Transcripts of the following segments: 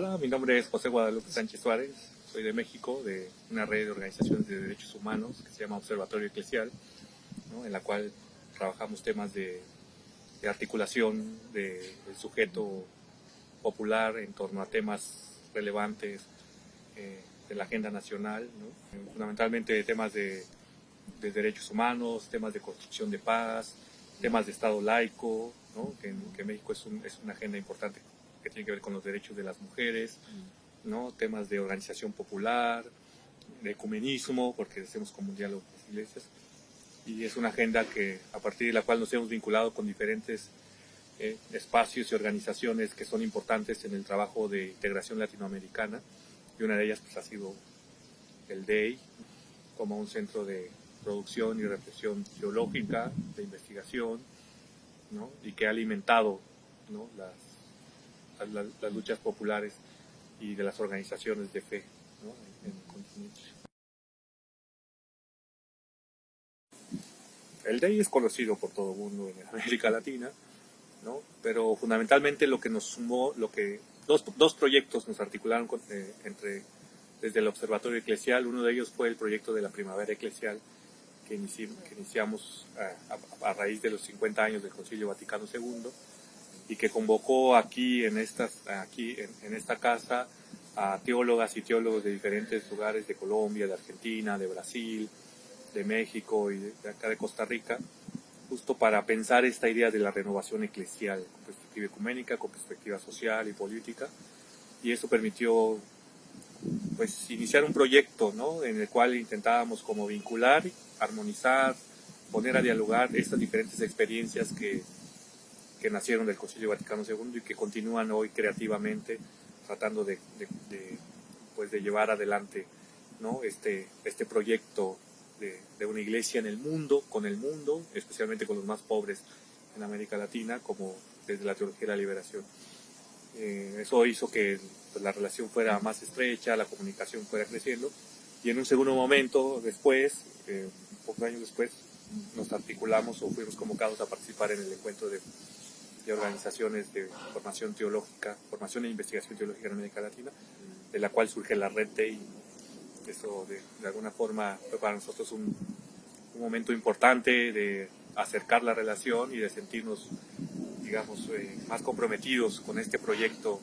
Hola, mi nombre es José Guadalupe Sánchez Suárez, soy de México, de una red de organizaciones de derechos humanos que se llama Observatorio Eclesial, en la cual trabajamos temas de, articulación del sujeto popular en torno a temas relevantes eh, de la agenda nacional, fundamentalmente temas de, derechos humanos, temas de construcción de paz, temas de Estado laico, que, que México es, es una agenda importante que tiene que ver con los derechos de las mujeres, ¿no? temas de organización popular, de ecumenismo, porque hacemos como un diálogo con las iglesias, y es una agenda que a partir de la cual nos hemos vinculado con diferentes eh, espacios y organizaciones que son importantes en el trabajo de integración latinoamericana, y una de ellas pues, ha sido el DEI, como un centro de producción y reflexión geológica, de investigación, ¿no? y que ha alimentado ¿no? las las, luchas populares y de las organizaciones de fe en, el continente. El DEI es conocido por todo el mundo en América Latina, ¿no? pero fundamentalmente lo que nos sumó, lo que dos, dos proyectos nos articularon eh, entre, desde el Observatorio Eclesial, uno de ellos fue el proyecto de la Primavera Eclesial, que, iniciamos a, a, raíz de los 50 años del Concilio Vaticano II, y que convocó aquí en, estas, aquí en, esta casa a teólogas y teólogos de diferentes lugares de Colombia, de Argentina, de Brasil, de México y de, acá de Costa Rica, justo para pensar esta idea de la renovación eclesial, con perspectiva ecuménica, con perspectiva social y política, y eso permitió pues iniciar un proyecto ¿no? en el cual intentábamos como vincular, armonizar, poner a dialogar estas diferentes experiencias que que nacieron del Concilio Vaticano II y que continúan hoy creativamente tratando de, pues de llevar adelante ¿no? este, este proyecto de, una iglesia en el mundo, con el mundo, especialmente con los más pobres en América Latina, como desde la teología de la liberación. Eh, eso hizo que pues, la relación fuera más estrecha, la comunicación fuera creciendo, y en un segundo momento después, eh, pocos años después, nos articulamos o fuimos convocados a participar en el encuentro de de organizaciones de formación teológica, formación e investigación teológica en América Latina, de la cual surge la red TEI. Eso de, alguna forma fue para nosotros un, momento importante de acercar la relación y de sentirnos, digamos, eh, más comprometidos con este proyecto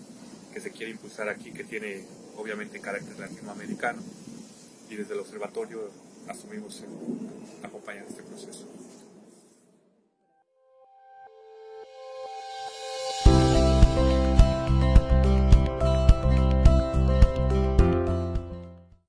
que se quiere impulsar aquí, que tiene obviamente carácter latinoamericano. Y desde el observatorio asumimos este proceso.